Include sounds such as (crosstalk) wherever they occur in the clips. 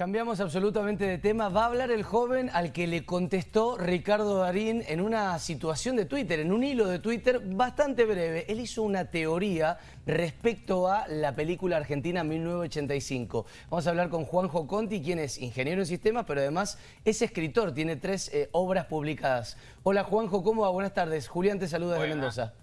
Cambiamos absolutamente de tema. Va a hablar el joven al que le contestó Ricardo Darín en una situación de Twitter, en un hilo de Twitter bastante breve. Él hizo una teoría respecto a la película argentina 1985. Vamos a hablar con Juanjo Conti, quien es ingeniero en sistemas, pero además es escritor, tiene tres eh, obras publicadas. Hola Juanjo, ¿cómo va? Buenas tardes. Julián te saluda desde Mendoza.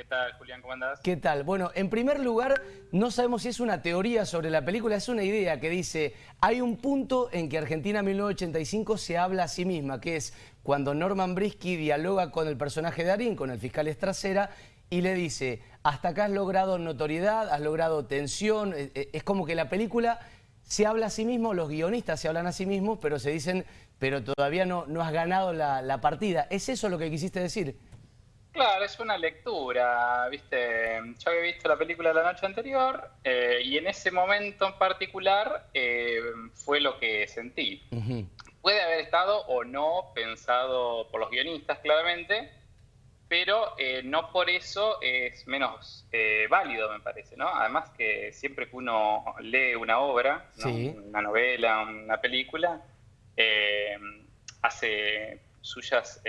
¿Qué tal, Julián? ¿Cómo andás? ¿Qué tal? Bueno, en primer lugar, no sabemos si es una teoría sobre la película, es una idea que dice, hay un punto en que Argentina 1985 se habla a sí misma, que es cuando Norman Brisky dialoga con el personaje de Darín, con el fiscal Estracera, y le dice, hasta acá has logrado notoriedad, has logrado tensión, eh, eh, es como que la película se habla a sí mismo, los guionistas se hablan a sí mismos, pero se dicen, pero todavía no, no has ganado la partida. ¿Es eso lo que quisiste decir? Claro, es una lectura, viste, yo había visto la película la noche anterior eh, y en ese momento en particular eh, fue lo que sentí. Puede haber estado o no pensado por los guionistas claramente, pero eh, no por eso es menos válido, me parece, ¿no? Además que siempre que uno lee una obra, una novela, una película, hace suyas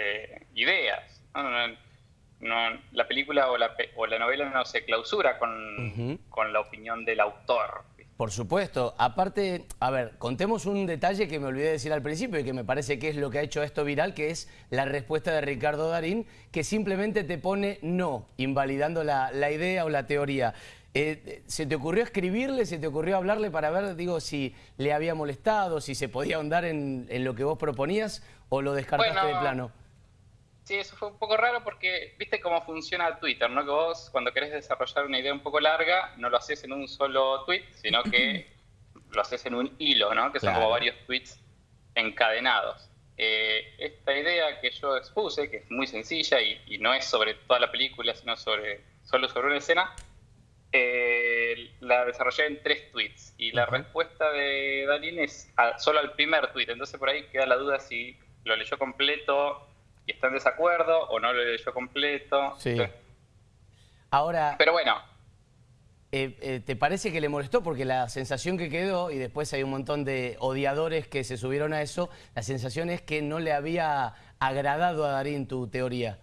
ideas, ¿no? No, la película o la, o la, novela no se clausura con, con la opinión del autor. Por supuesto. Aparte, a ver, contemos un detalle que me olvidé de decir al principio y que me parece que es lo que ha hecho esto viral, que es la respuesta de Ricardo Darín, que simplemente te pone no, invalidando la, la idea o la teoría. Eh, ¿Se te ocurrió escribirle, se te ocurrió hablarle para ver, digo, si le había molestado, si se podía ahondar en, en lo que vos proponías o lo descartaste de plano? Sí, eso fue un poco raro porque viste cómo funciona Twitter, ¿no? Que vos cuando querés desarrollar una idea un poco larga, no lo haces en un solo tweet, sino que (clears throat) lo haces en un hilo, ¿no? Que son como varios tweets encadenados. Eh, esta idea que yo expuse, que es muy sencilla y, no es sobre toda la película, sino sobre solo sobre una escena, eh, la desarrollé en tres tweets. Y la respuesta de Dalín es solo al primer tweet. Entonces por ahí queda la duda si lo leyó completo y está en desacuerdo o no lo leyó completo. Sí. Ahora... Pero bueno. Eh, eh, ¿Te parece que le molestó? Porque la sensación que quedó, y después hay un montón de odiadores que se subieron a eso, la sensación es que no le había agradado a Darín tu teoría.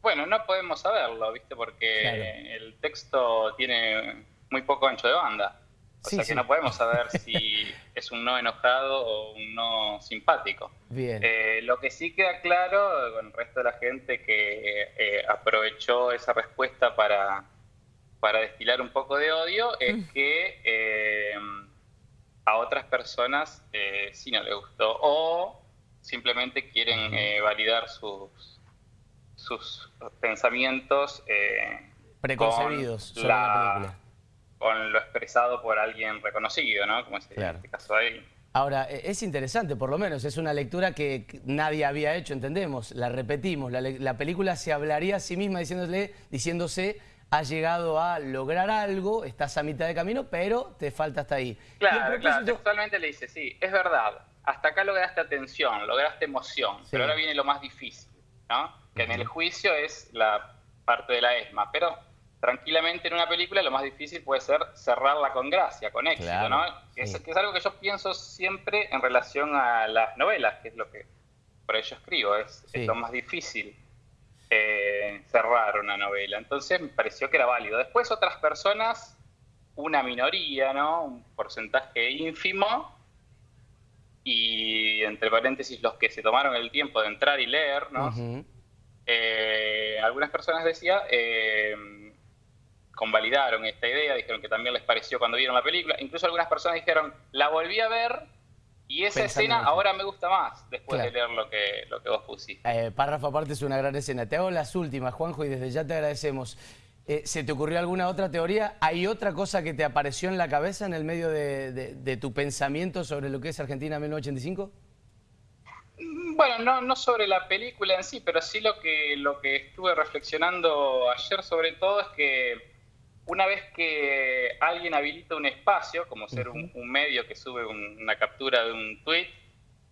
Bueno, no podemos saberlo, ¿viste? Porque el texto tiene muy poco ancho de banda. O sea que no podemos saber si (laughs) es un no enojado o un no simpático. Bien. Eh, lo que sí queda claro con el resto de la gente que eh, aprovechó esa respuesta para, para destilar un poco de odio es mm. que eh, a otras personas sí no le gustó o simplemente quieren validar sus, sus pensamientos preconcebidos sobre la película con lo expresado por alguien reconocido, ¿no? Como es este caso ahí. Ahora, e, es interesante, por lo menos, es una lectura que nadie había hecho, entendemos, la repetimos, la, película se hablaría a sí misma diciéndole, diciéndose, ha llegado a lograr algo, estás a mitad de camino, pero te falta hasta ahí. Claro, claro, textualmente le dice, sí, es verdad, hasta acá lograste atención, lograste emoción, pero ahora viene lo más difícil, ¿no? Que en el juicio es la parte de la ESMA, pero tranquilamente en una película lo más difícil puede ser cerrarla con gracia, con éxito, ¿no? Que es, algo que yo pienso siempre en relación a las novelas, que es lo que por ello escribo, es, lo más difícil eh, cerrar una novela. Entonces me pareció que era válido. Después otras personas, una minoría, ¿no? Un porcentaje ínfimo, y entre paréntesis los que se tomaron el tiempo de entrar y leer, ¿no? Eh, algunas personas decía... Eh, convalidaron esta idea, dijeron que también les pareció cuando vieron la película. Incluso algunas personas dijeron, la volví a ver y esa escena ahora me gusta más después de leer lo que, lo que vos pusiste. Eh, párrafo aparte es una gran escena. Te hago las últimas, Juanjo, y desde ya te agradecemos. Eh, ¿Se te ocurrió alguna otra teoría? ¿Hay otra cosa que te apareció en la cabeza en el medio de, tu pensamiento sobre lo que es Argentina 1985? Mm, bueno, no, no sobre la película en sí, pero sí lo que, lo que estuve reflexionando ayer sobre todo es que una vez que alguien habilita un espacio, como ser un, medio que sube una captura de un tweet,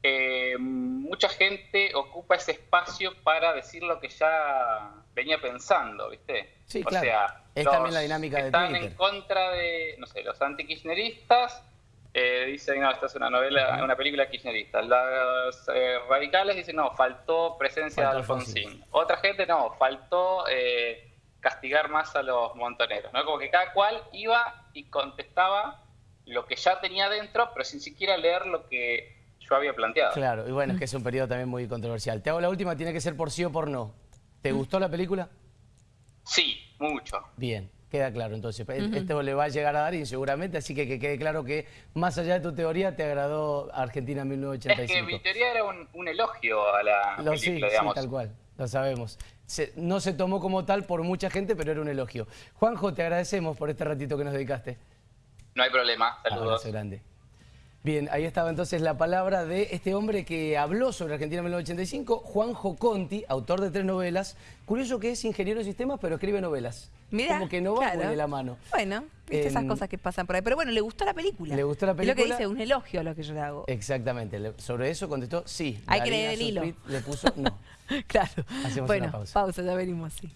eh, mucha gente ocupa ese espacio para decir lo que ya venía pensando, ¿viste? Sí, claro. es también la dinámica de Están en contra de, no sé, los antikirchneristas eh, dicen, no, esta es una novela, una película kirchnerista. Los eh, radicales dicen, no, faltó presencia de Alfonsín. Otra gente, no, faltó eh, castigar más a los montoneros. ¿no? Como que cada cual iba y contestaba lo que ya tenía dentro, pero sin siquiera leer lo que yo había planteado. Claro, y bueno, es que es un periodo también muy controversial. Te hago la última, tiene que ser por sí o por no. ¿Te gustó la película? Sí, mucho. Bien. Queda claro, entonces, esto le va a llegar a dar inseguramente, así que que quede claro que más allá de tu teoría te agradó Argentina 1985. Es que mi teoría era un, elogio a la lo, película, sí, digamos. Sí, tal cual, lo sabemos. no se tomó como tal por mucha gente, pero era un elogio. Juanjo, te agradecemos por este ratito que nos dedicaste. No hay problema, saludos. Abrazo grande. Bien, ahí estaba entonces la palabra de este hombre que habló sobre Argentina en 1985, Juanjo Conti, autor de tres novelas. Curioso que es ingeniero en sistemas, pero escribe novelas. Mira, Como que no va de la mano. Bueno, viste esas cosas que pasan por ahí. Pero bueno, le gustó la película. Le gustó la película. Es lo que dice, un elogio a lo que yo le hago. Exactamente. sobre eso contestó sí. Hay que leer el hilo. Le puso no. (laughs) (laughs) claro. Hacemos bueno, una pausa. pausa, ya venimos, sí.